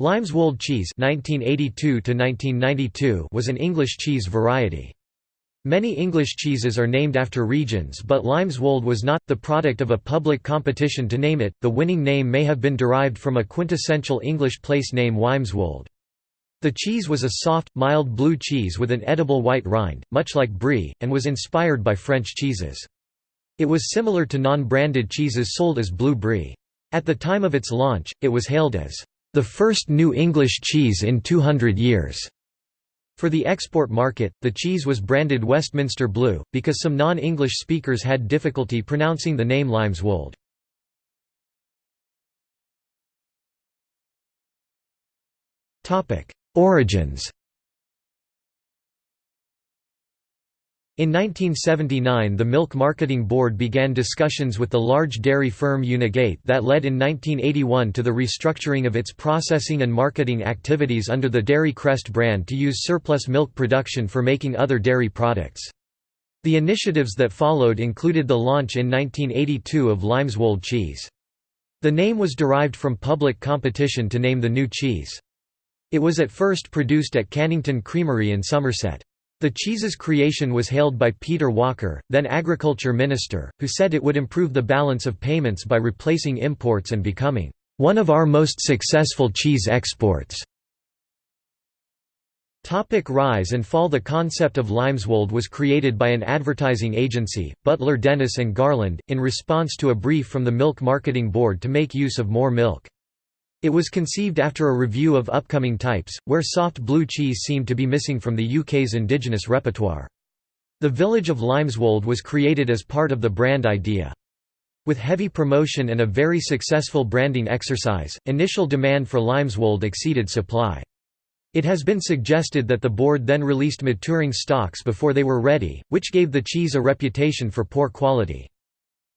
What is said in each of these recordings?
Lymeswold cheese (1982–1992) was an English cheese variety. Many English cheeses are named after regions, but Lymeswold was not the product of a public competition to name it. The winning name may have been derived from a quintessential English place name Wymeswold. The cheese was a soft, mild blue cheese with an edible white rind, much like brie, and was inspired by French cheeses. It was similar to non-branded cheeses sold as blue brie. At the time of its launch, it was hailed as the first New English cheese in 200 years. For the export market, the cheese was branded Westminster Blue, because some non-English speakers had difficulty pronouncing the name Lymeswold. Origins In 1979 the Milk Marketing Board began discussions with the large dairy firm Unigate that led in 1981 to the restructuring of its processing and marketing activities under the Dairy Crest brand to use surplus milk production for making other dairy products. The initiatives that followed included the launch in 1982 of Lymeswold cheese. The name was derived from public competition to name the new cheese. It was at first produced at Cannington Creamery in Somerset. The cheese's creation was hailed by Peter Walker, then agriculture minister, who said it would improve the balance of payments by replacing imports and becoming one of our most successful cheese exports. Topic rise and fall The concept of Lymeswold was created by an advertising agency, Butler Dennis and Garland, in response to a brief from the Milk Marketing Board to make use of more milk. It was conceived after a review of upcoming types, where soft blue cheese seemed to be missing from the UK's indigenous repertoire. The village of Lymeswold was created as part of the brand idea. With heavy promotion and a very successful branding exercise, initial demand for Lymeswold exceeded supply. It has been suggested that the board then released maturing stocks before they were ready, which gave the cheese a reputation for poor quality.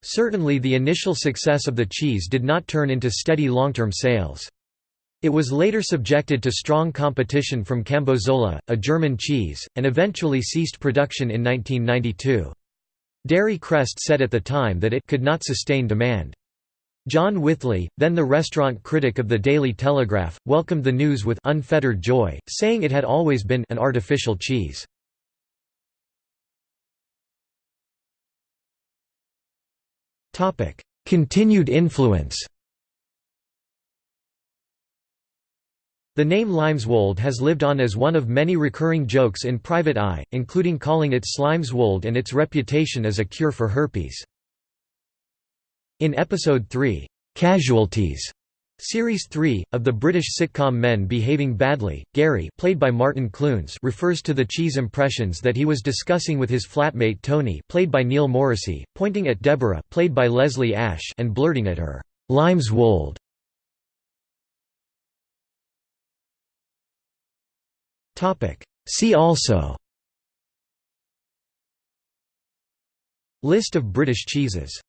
Certainly the initial success of the cheese did not turn into steady long-term sales. It was later subjected to strong competition from Cambozola, a German cheese, and eventually ceased production in 1992. Dairy Crest said at the time that it could not sustain demand. John Withley, then the restaurant critic of the Daily Telegraph, welcomed the news with unfettered joy, saying it had always been an artificial cheese. Continued influence The name Lymeswold has lived on as one of many recurring jokes in Private Eye, including calling it Slymeswold and its reputation as a cure for herpes. In Episode 3, "'Casualties' Series 3, of the British sitcom Men Behaving Badly, Gary played by Martin Clunes refers to the cheese impressions that he was discussing with his flatmate Tony played by Neil Morrissey, pointing at Deborah played by Leslie Ash and blurting at her, "'Lymeswold". See also. List of British cheeses